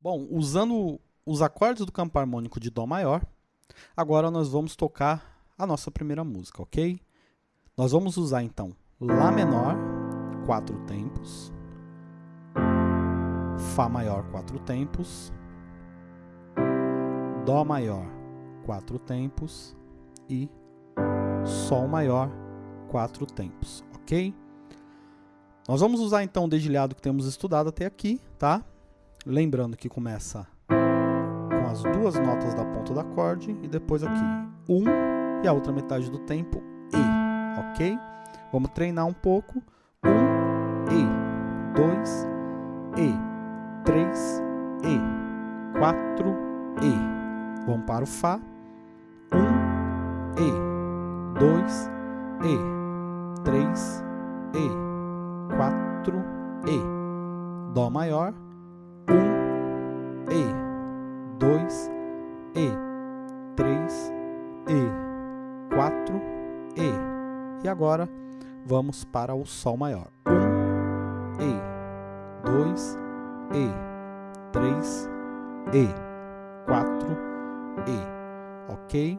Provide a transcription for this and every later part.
Bom, usando os acordes do campo harmônico de Dó maior, agora nós vamos tocar a nossa primeira música, ok? Nós vamos usar então Lá menor, quatro tempos, Fá maior, quatro tempos, Dó maior, quatro tempos e Sol maior, quatro tempos, ok? Nós vamos usar então o dedilhado que temos estudado até aqui, tá? Lembrando que começa com as duas notas da ponta do acorde e depois aqui um e a outra metade do tempo e, ok? Vamos treinar um pouco. Um e, dois e, três e, quatro e. Vamos para o Fá. Um e, dois e, três e, quatro e. Dó maior e. Dois. E. Três. E. Quatro. E. E agora vamos para o sol maior. Um. E. Dois. E. Três. E. Quatro. E. Ok?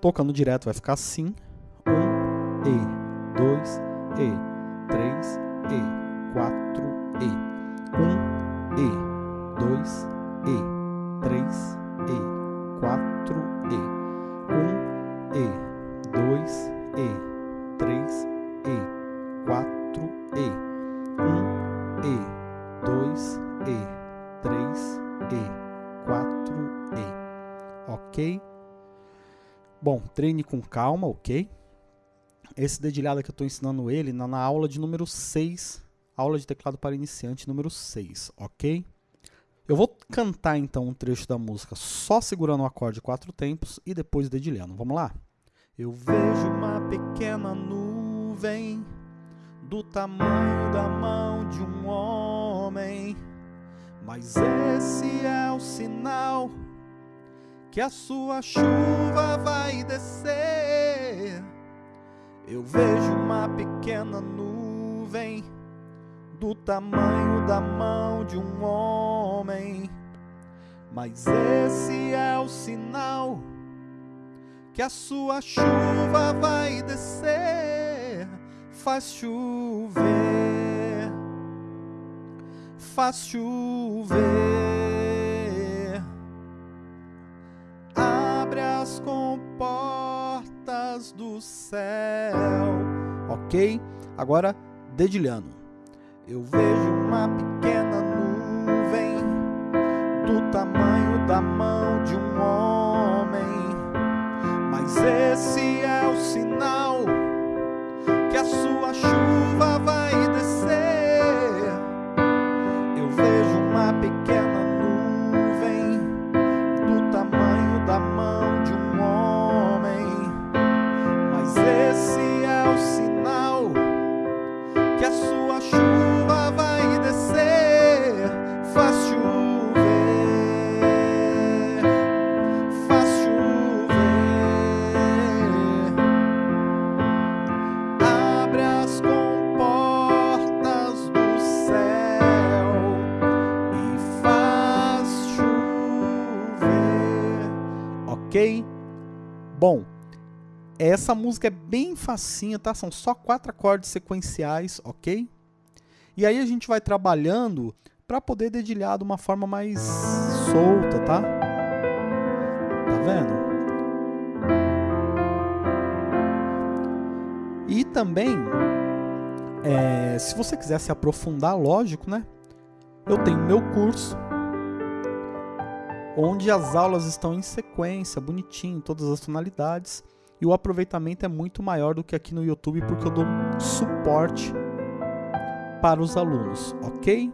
Tocando direto vai ficar assim. Um. E. Dois. E. Três. E. Quatro. E. Um. E, dois, e, três, e, quatro, e, um, e, dois, e, três, e, quatro, e, um, e, dois, e, três, e, quatro, e, ok? Bom, treine com calma, ok? Esse dedilhado que eu estou ensinando ele na, na aula de número 6 aula de teclado para iniciante número 6, ok? Eu vou cantar então um trecho da música só segurando o acorde quatro tempos e depois dedilhando. Vamos lá? Eu vejo uma pequena nuvem do tamanho da mão de um homem, mas esse é o sinal que a sua chuva vai descer. Eu vejo uma pequena nuvem do tamanho da mão de um homem. Mas esse é o sinal que a sua chuva vai descer, faz chover, faz chover, abre as comportas do céu. Ok? Agora dedilhando eu vejo uma pequena mas esse é o sinal que a sua chuva vai descer. Eu vejo uma pequena nuvem do tamanho da mão de um homem, mas esse é o sinal Bom, essa música é bem facinha, tá? São só quatro acordes sequenciais, ok? E aí a gente vai trabalhando para poder dedilhar de uma forma mais solta, tá? Tá vendo? E também, é, se você quiser se aprofundar, lógico, né? Eu tenho meu curso onde as aulas estão em sequência, bonitinho, todas as tonalidades, e o aproveitamento é muito maior do que aqui no YouTube porque eu dou suporte para os alunos, ok?